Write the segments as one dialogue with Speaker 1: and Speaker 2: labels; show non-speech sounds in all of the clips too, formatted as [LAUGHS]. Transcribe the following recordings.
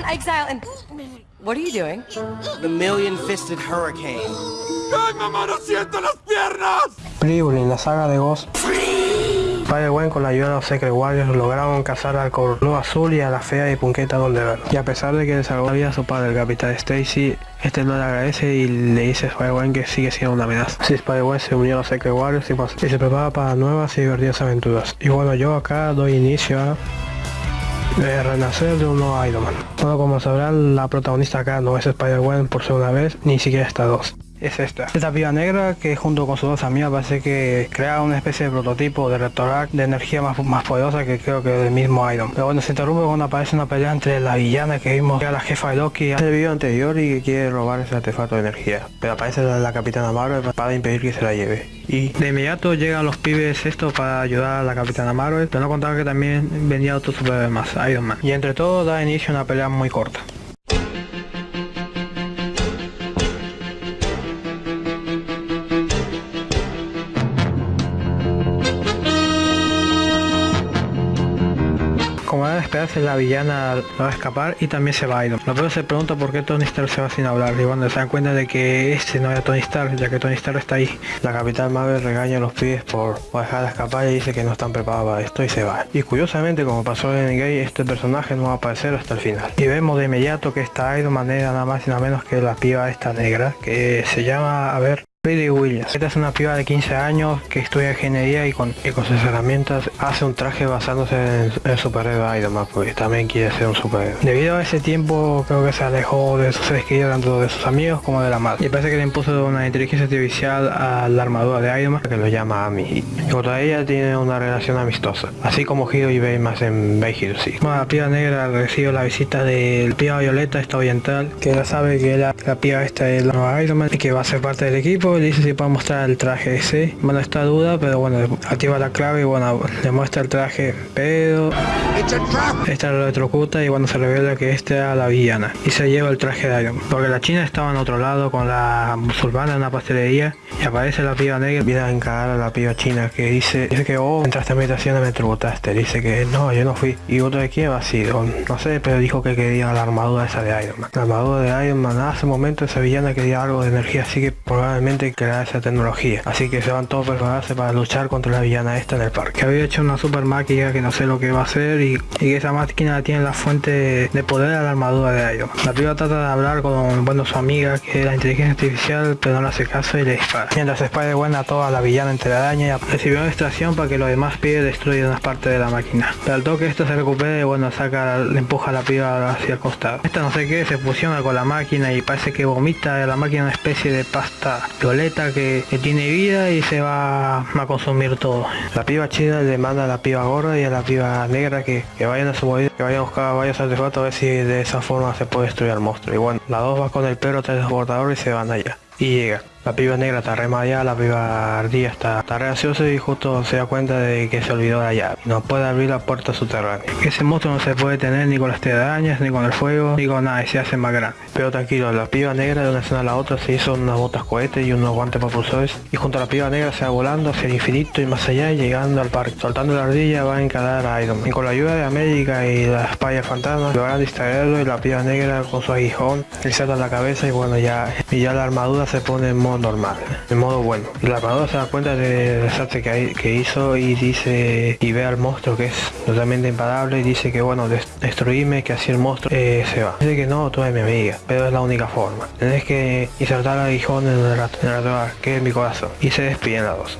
Speaker 1: on exile and... What are you doing?
Speaker 2: The million-fisted hurricane.
Speaker 3: ¡Ay, mamá, no siento las piernas!
Speaker 4: La saga de Ghost, Spider-Gwen con la ayuda de los Secret Warriors lograron cazar al Cornudo Azul y a la fea y Punqueta donde ver. Y a pesar de que le salvó la vida a su padre, el Capitán Stacy, este no le agradece y le dice a Spider-Gwen que sigue siendo una amenaza. Así Spider-Gwen se unió a los Secret Warriors y, pues, y se prepara para nuevas y divertidas aventuras. Y bueno, yo acá doy inicio a de renacer de un nuevo Iron Man. Bueno, como sabrán, la protagonista acá no es Spider-Gwen por segunda vez, ni siquiera está dos es esta. Esta piba negra que junto con sus dos amigas parece que crea una especie de prototipo de Rectorac de energía más, más poderosa que creo que el mismo Iron. Pero bueno, se interrumpe cuando aparece una pelea entre la villana que vimos a la jefa de Loki en el video anterior y que quiere robar ese artefacto de energía. Pero aparece la, la capitana Marvel para impedir que se la lleve. Y de inmediato llegan los pibes estos para ayudar a la capitana Marvel, pero no contaba que también venía otro superhéroe más, Iron Man. Y entre todo da inicio a una pelea muy corta. Esperarse, la villana va a escapar y también se va a ir. Lo primero se pregunta por qué Tony Stark se va sin hablar y cuando se dan cuenta de que este no era Tony Stark, ya que Tony Stark está ahí. La capital Marvel regaña a los pibes por, dejar de escapar y dice que no están preparados para esto y se va. Y curiosamente, como pasó en Gay, este personaje no va a aparecer hasta el final. Y vemos de inmediato que esta Iron Man era nada más y nada menos que la piba esta negra, que se llama, a ver, Lady Williams. Esta es una piba de 15 años que estudia ingeniería y con, con sus herramientas hace un traje basándose en el superhéroe Iron Man, porque también quiere ser un superhéroe. Debido a ese tiempo creo que se alejó de sus seres tanto de sus amigos como de la madre. Y parece que le impuso una inteligencia artificial a la armadura de Iron Man que lo llama Amy. Y contra ella tiene una relación amistosa, así como Hiro y Baymax en Bay Hero sí. La piba negra recibe la visita del piba violeta esta oriental, que ya sabe que la, la piba esta es la nueva Iron Man y que va a ser parte del equipo le dice si puede mostrar el traje ese. Bueno, está duda, pero bueno, activa la clave y bueno, le muestra el traje, pero esta lo electrocuta y bueno, se revela que esta era la villana y se lleva el traje de Iron Porque la china estaba en otro lado con la musulmana en una pastelería y aparece la piba negra, viene a encarar a la piba china que dice, dice que oh, entraste a mi habitación y me tributaste, dice que no, yo no fui. Y otro de quién ha sido, no sé, pero dijo que quería la armadura esa de Iron Man. La armadura de Iron Man, hace un momento esa villana quería algo de energía, así que probablemente creará esa tecnología. Así que se van todos prepararse para luchar contra la villana esta en el parque. Que había hecho una super máquina que no sé lo que va a hacer y, y esa máquina tiene la fuente de poder a la armadura de Iron. La piba trata de hablar con bueno su amiga que es la inteligencia artificial pero no le hace caso y le dispara. Mientras Spider-Man a toda la villana entre araña y recibió una extracción para que los demás pibes destruyan unas partes de la máquina. Pero al toque esto se recupera y bueno saca, le empuja a la piba hacia el costado. Esta no sé qué se fusiona con la máquina y parece que vomita de la máquina una especie de pasta que, tiene vida y se va a consumir todo. La piba chida le manda a la piba gorda y a la piba negra que, vayan a su que vayan a buscar varios artefactos a ver si de esa forma se puede destruir al monstruo. Y bueno, las dos va con el perro transportador y se van allá. Y llega. La piba negra está re la piba ardilla está, está y justo se da cuenta de que se olvidó la llave. No puede abrir la puerta subterránea. Ese monstruo no se puede tener ni con las telarañas, ni con el fuego, ni con nada y se hace más grande. Pero tranquilo, la piba negra de una escena a la otra se hizo unas botas cohetes y unos guantes propulsores y junto a la piba negra se va volando hacia el infinito y más allá llegando al parque. Soltando la ardilla va a encarar a Iron Man. Y con la ayuda de América y la espalda fantasma logran distraerlo y la piba negra con su aguijón le salta la cabeza y bueno ya, y ya la armadura se pone en normal, en modo bueno. La armadura se da cuenta del desastre que, hizo y dice y ve al monstruo que es totalmente imparable y dice que bueno, destruirme, que así el monstruo eh, se va. Dice que no, tú eres mi amiga, pero es la única forma. Tenés que insertar el aguijón en el en el que es mi corazón. Y se despiden las dos.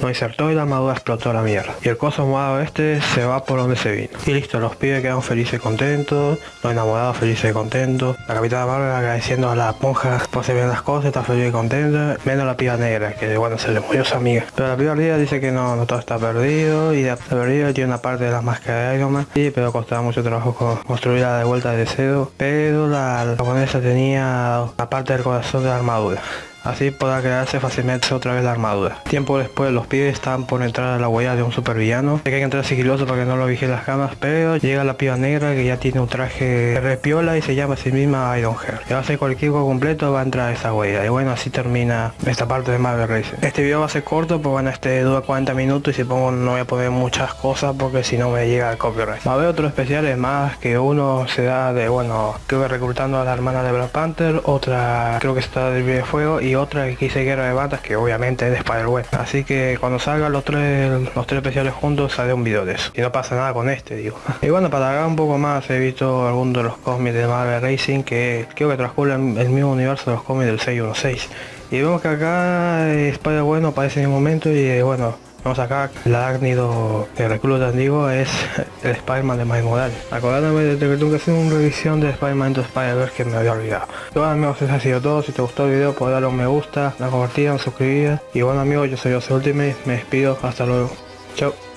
Speaker 4: No insertó y la armadura explotó la mierda. Y el coso morado este se va por donde se vino. Y listo, los pibes quedan felices y contentos, los enamorados felices y contentos, la capitana Marvel agradeciendo a las monjas por se ven las cosas, está feliz y contenta, menos la piba negra, que bueno, se le murió su amiga. Pero la piba negra dice que no, no todo está perdido y está perdido tiene una parte de las máscaras de Iron Man, sí, pero costaba mucho trabajo construirla de vuelta de cero, pero la japonesa tenía la parte del corazón de la armadura. Así podrá crearse fácilmente otra vez la armadura. Tiempo después los pibes están por entrar a la huella de un supervillano, hay que entrar sigiloso para que no lo vigile las camas, pero llega la piba negra que ya tiene un traje repiola y se llama a sí misma Ironheart. Y va a ser cualquier completo va a entrar a esa huella. Y bueno, así termina esta parte de Marvel Racing. Este video va a ser corto, pues bueno, este dura 40 minutos y si pongo no voy a poner muchas cosas porque si no me llega el copyright. Va a haber otros especiales más que uno se da de, bueno, creo que reclutando a la hermana de Black Panther, otra creo que está del videojuego y otra que quise guerra de batas que obviamente es de Spider-Man. Así que cuando salgan los tres, los tres especiales juntos haré un video de eso. Y no pasa nada con este, digo. [LAUGHS] y bueno, para alargar un poco más he visto algunos de los cómics de Marvel Racing que creo que transcurren el mismo universo de los cómics del 616. Y vemos que acá eh, Spider bueno aparece en el momento y eh, bueno, vamos acá, el arácnido que recluta digo es el Spider-Man de Miles Morales. Acordándome de que tengo que hacer una revisión de Spider-Man into Spider-Verse que me había olvidado. Bueno amigos, eso ha sido todo. Si te gustó el video, puedes darle un me gusta, la compartida, suscribir. Y bueno amigos, yo soy José Ultimate, me despido, hasta luego. Chao.